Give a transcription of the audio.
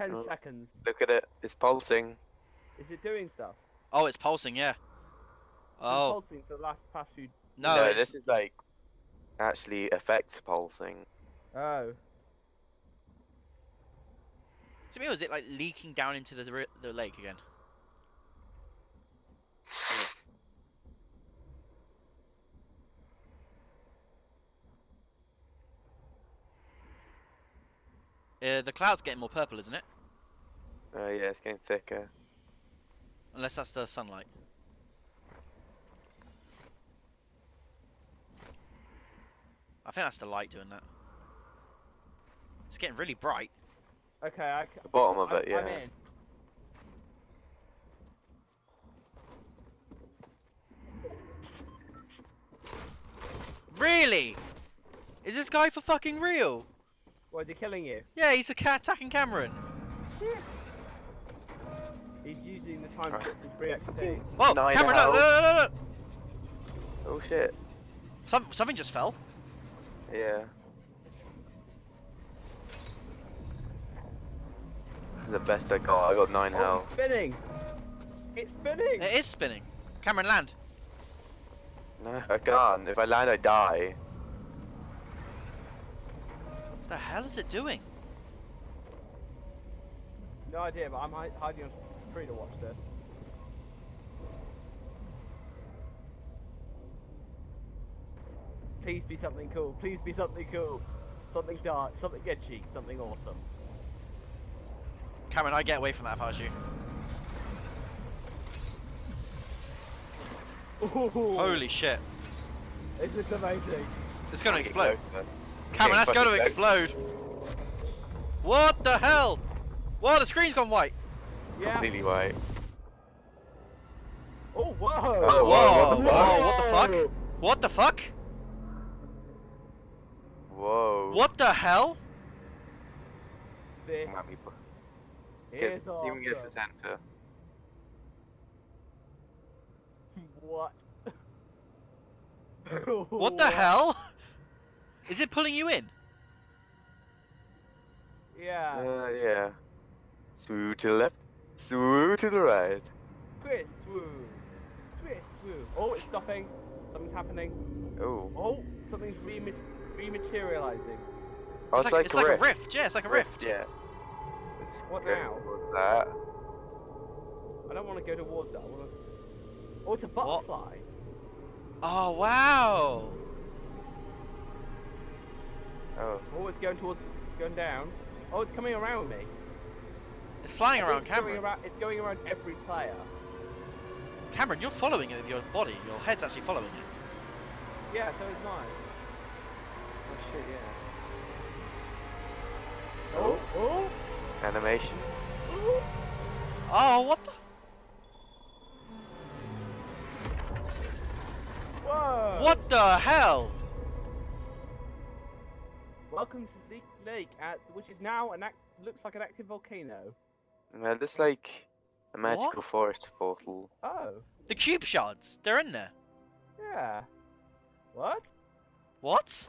10 Oh. seconds. Look at it. It's pulsing. Is it doing stuff? Oh, it's pulsing, yeah. It's been Oh, pulsing for the last past few. no, it's, this is like actually affects pulsing. Oh. to me, was it like leaking down into the, the lake again? Uh, the cloud's getting more purple, isn't it? Oh yeah, it's getting thicker. Unless that's the sunlight. I think that's the light doing that. It's getting really bright. Okay, I. c- The bottom of I- it, yeah. I'm in. Really? Is this guy for fucking real? What, is he killing you? Yeah, he's a cat attacking Cameron. He's using the time to Right. get some free XP. Whoa, Nine Cameron, look, out. look, look, look, look. Oh shit. Some, something just fell. Yeah. This is the best I got. I got nine Oh, health. it's spinning! It's spinning! It is spinning. Cameron, land. No, I can't. If I land, I die. What the hell is it doing? No idea, but I'm hi- hiding on a tree to watch this. Please be something cool. Please be something cool. Something dark, something edgy, something awesome. Cameron, I get away from that if I was you. Ooh, Holy shit. This is amazing. It's gonna explode. closer. Cameron, that's gonna explode. What the hell? Whoa, the screen's gone white. Yeah. Completely white. Oh, whoa! Oh, whoa, what the whoa, what the fuck? What the fuck? Whoa. What the hell? This Might be- is Gets, even gets the center. What? What the hell? Is it pulling you in? Yeah. Uh, yeah. Smooth to the left, smooth to the right. Twist, woo. Twist, woo. Oh, it's stopping. Something's happening. Oh. Oh, something's rema- rematerializing. Oh, it's like, it's a like rift. a rift. Yeah, it's like a rift. Yeah. Let's What go now? What's that. I don't want to go towards that. I want to. Oh, it's a butterfly. Oh wow. Oh. Oh, it's going towards, going down. Oh, it's coming around me. It's flying around it's Cameron. around- it's going around every player. Cameron, you're following it with your body. Your head's actually following it. Yeah, so is mine. Oh shit, yeah. Oh, oh, Animation. oh. Oh, what the? Whoa! What the hell? Welcome to the lake, at, which is now an act, looks like an active volcano. Uh, yeah, this like a magical forest portal. Oh, The cube shards. They're in there. yeah. What? What?